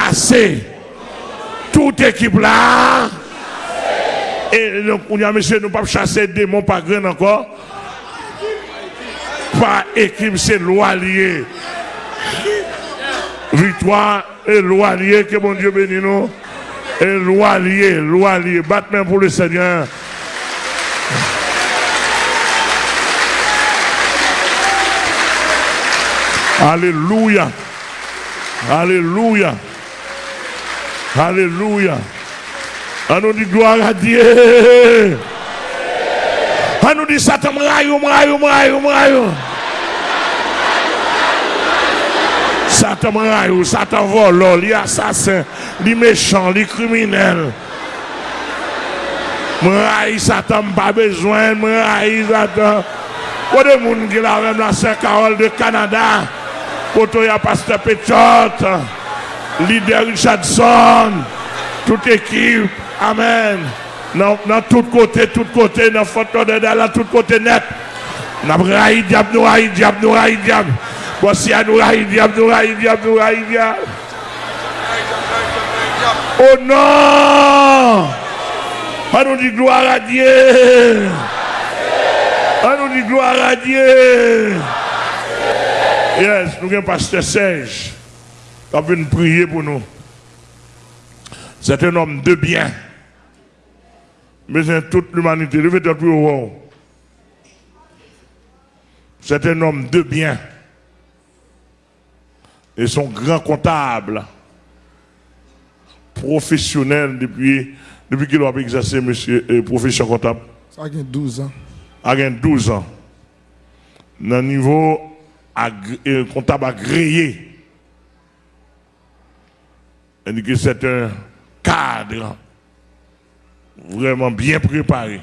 chasser toute équipe là. Et donc, on a monsieur, nous pas chasser des démons pas grand encore. Pas équipe, c'est loi liée. Victoire et loi liée, que mon Dieu bénisse nous. Et loi liée, loi liée. Battement pour le Seigneur. Alléluia. Alléluia. Alléluia. On nous dit gloire à Dieu. On nous dit Satan, m'raillou, m'raillou, m'raillou, m'raillou. Satan m'raillou, Satan vole, li assassin, li méchant, li criminel. M'raillou, Satan, pas besoin, m'raillou, Satan. Pour des gens qui l'ont même la Saint-Carole de Canada, pour toi, il y a Pasteur Péchotte. Leader Richardson, toute équipe, Amen. Dans, dans tout côté, tout côté, dans photo de dans tout côté net. Nous avons diable, nous raï diable, nous raï diable. Voici à nous raï diable, nous raï diable, nous raï diable. Oh non! On nous dit gloire à Dieu. On nous dit gloire à Dieu. Yes, nous avons pasteur Serge. A venu prier pour nous. C'est un homme de bien mais c'est toute l'humanité. Plus haut. C'est un homme de bien. Et son grand comptable, professionnel depuis, depuis qu'il a exercé monsieur, euh, profession comptable. Ça a 12 ans. A 12 ans. Dans niveau euh, comptable agréé. C'est un cadre vraiment bien préparé.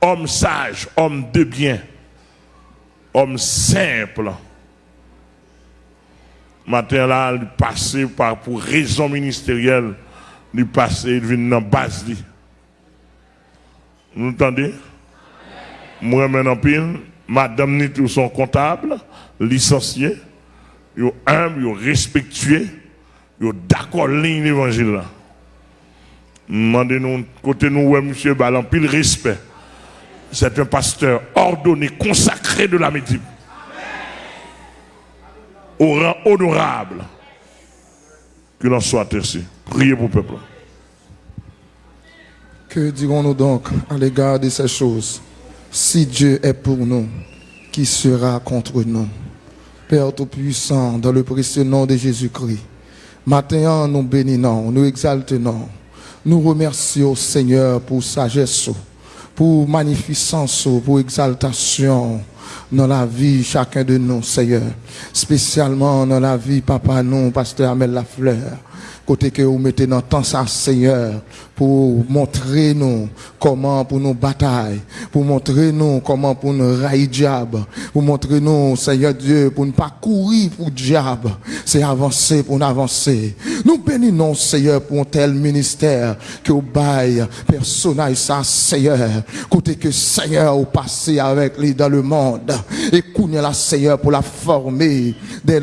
Homme sage, homme de bien, homme simple. Matin là, il passé par, pour raison ministérielle, il passé, il vient dans base. Vous entendez? Moi, maintenant, pile, madame ni tout son comptable, licencié, yo humble, yo respectueux, yo d'accord ligne l'évangile là. Demandez-nous, côté nous, ouais, monsieur Balan, pile respect. C'est un pasteur ordonné, consacré de la médecine. Au rang honorable. Que l'on soit ainsi. Priez pour le peuple. Que dirons-nous donc à l'égard de ces choses? Si Dieu est pour nous, qui sera contre nous? Père Tout-Puissant, dans le précieux nom de Jésus-Christ, maintenant nous bénissons, nous exaltons nous remercions, Seigneur, pour sagesse, pour magnificence, pour exaltation dans la vie chacun de nous, Seigneur. Spécialement dans la vie, papa, nous, pasteur Amel Lafleur. Côté que vous mettez dans temps Seigneur, pour montrer nous comment pour nous batailler, pour montrer nous comment pour nous railler diable, pour montrer nous, Seigneur Dieu, pour ne pas courir pour diable, c'est avancer pour nous avancer. Nous bénissons, Seigneur, pour un tel ministère que vous bail, personnage ça, Seigneur, côté que Seigneur, vous passé avec lui dans le monde, et qu'on la Seigneur pour la former.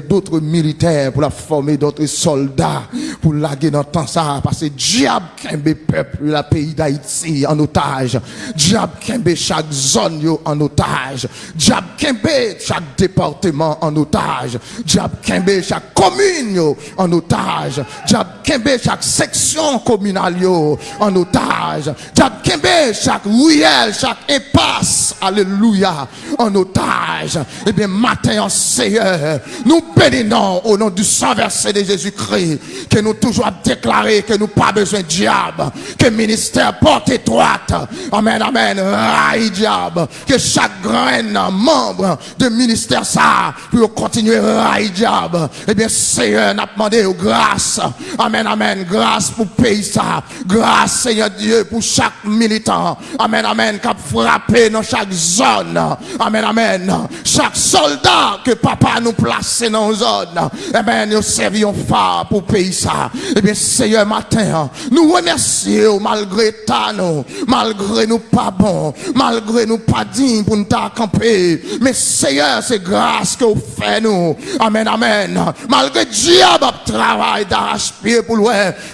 D'autres militaires, pour la former d'autres soldats, pour laguer dans temps ça, parce que diable, peuple, la pays d'Haïti en otage. Diable Kembe chaque zone en otage. Diable Kembe chaque département en otage. Diable Kembe chaque commune en otage. Diable Kembe chaque section communale en otage. Diable Kembe chaque ruelle, chaque impasse, alléluia, en otage. Eh bien, matin en Seigneur, nous bénissons au nom du sang versé de Jésus-Christ, que nous toujours déclaré que nous pas besoin de diable que ministère porte étroite. Amen, amen. Raï diable. Que chaque grain membre de ministère ça, pour continuer raï diable. Eh bien, Seigneur, n'a demandé grâce. Amen, amen. Grâce pour pays ça. Grâce, Seigneur Dieu, pour chaque militant. Amen, amen. Qui a frappé dans chaque zone. Amen, amen. Chaque soldat que papa nous place dans zone. Amen, nous servions phare pour pays ça. Eh bien, Seigneur, matin, nous remercions malgré ta nous, malgré nous pas bon, malgré nous pas dignes pour nous camper. Mais Seigneur, c'est grâce que vous faites nous. Amen, amen. Malgré diable travail d'arrache-pied pour le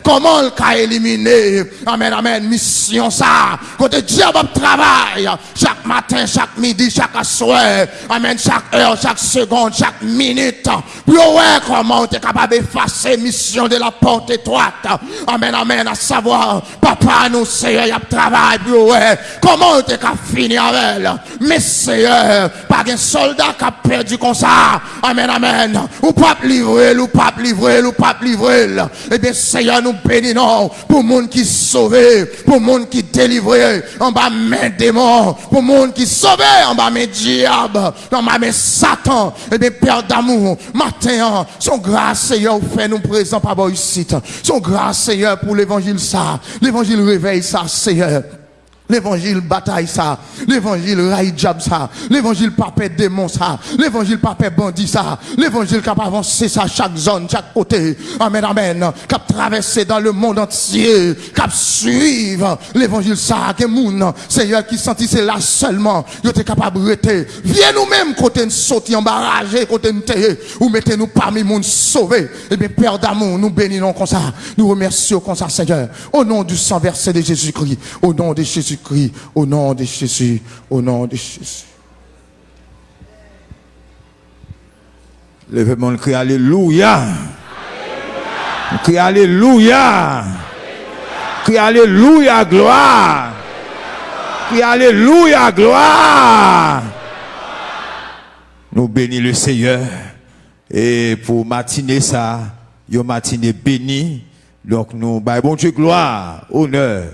comment le cas éliminé? Amen, amen. Mission ça. Côté diable travail chaque matin, chaque midi, chaque soir. Amen, chaque heure, chaque seconde, chaque minute. Pour ouais, comment tu es capable d'effacer mission de la porte étroite. Amen, amen. À savoir, papa, nous, Seigneur, il y a travail pour. Comment capable de finir avec elle? Mais Seigneur, pas un soldat qui a perdu comme ça. Amen, amen. Ou pas livrer, ou pas livrer, ou pas livrer. Eh bien, Seigneur, nous bénissons pour monde qui sauvé, pour monde qui délivré, en bas main démon, pour monde qui sauvé, en bas mes diables, en bas mes Satan. Eh bien, Père d'amour, matin, son grâce, Seigneur, fait nous présents par ici. Son grâce, Seigneur, pour l'évangile ça. L'évangile réveille ça, Seigneur. L'évangile bataille ça. L'évangile raille ça. L'évangile pape démon ça. L'évangile pape bandit ça. L'évangile cap avancer ça chaque zone, chaque côté. Amen, amen. Cap traverser dans le monde entier. Cap suivre l'évangile ça. Que moun, Seigneur qui sentit c'est là seulement. Yo êtes capable de rester. Viens nous-mêmes côté nous sortir en barrage, côté nous ou mettez-nous parmi monde sauvé. Eh bien, Père d'amour, nous bénissons comme ça. Nous remercions comme ça, Seigneur. Au nom du sang versé de Jésus-Christ. Au nom de Jésus crie au nom de Jésus, au nom de Jésus. Levez-moi le cri Alléluia. Cri Alléluia. Cri Alléluia, gloire. Cri Alléluia, gloire. Nous bénissons le Seigneur. Et pour matiner ça, une matinée bénie. Donc nous, bah, bon Dieu, gloire, honneur,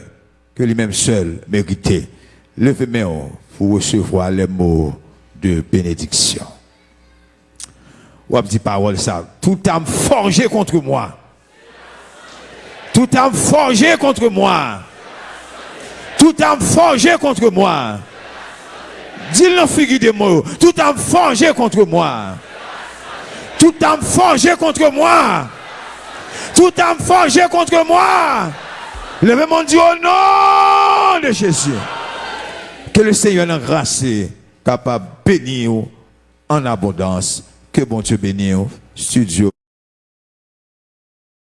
que lui-même seul méritait. Levez-moi pour recevoir les mots de bénédiction. Ou dit parole ça. Tout âme forgé contre moi. Tout âme forgé contre moi. Tout âme forgé contre moi. Dis-le figure de mots. Tout âme forgé contre moi. Tout âme forgé contre moi. Tout âme forgé contre moi. Levez mon Dieu au nom de Jésus. Que le Seigneur en grâce capable de bénir en abondance. Que bon Dieu bénisse. Studio.